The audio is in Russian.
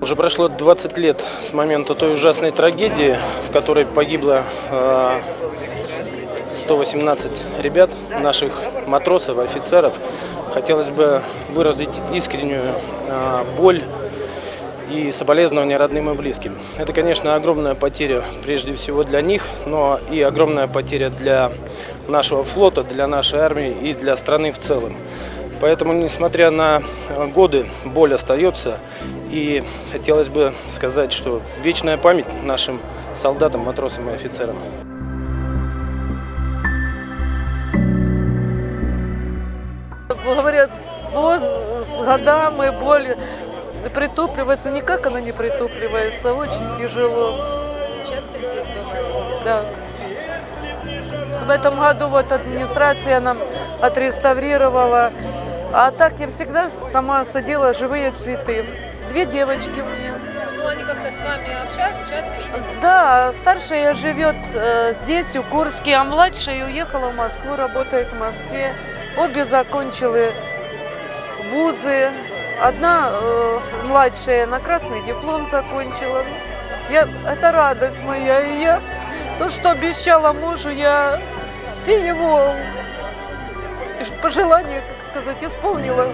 Уже прошло 20 лет с момента той ужасной трагедии, в которой погибло э, 118 ребят, наших матросов, офицеров. Хотелось бы выразить искреннюю э, боль и соболезнования родным и близким. Это, конечно, огромная потеря прежде всего для них, но и огромная потеря для нашего флота, для нашей армии и для страны в целом. Поэтому, несмотря на годы, боль остается. И хотелось бы сказать, что вечная память нашим солдатам, матросам и офицерам. Говорят, с, годами боль притупливается. Никак она не притупливается, очень тяжело. Часто здесь бываете? Да. В этом году вот администрация нам отреставрировала. А так я всегда сама садила живые цветы. Две девочки у меня. Ну, они как-то с вами общаются, часто видитесь? Да, старшая живет э, здесь, у Курске, а младшая уехала в Москву, работает в Москве. Обе закончили вузы. Одна э, младшая на красный диплом закончила. Я, это радость моя. И я то, что обещала мужу, я все его пожелания, как сказать, исполнила.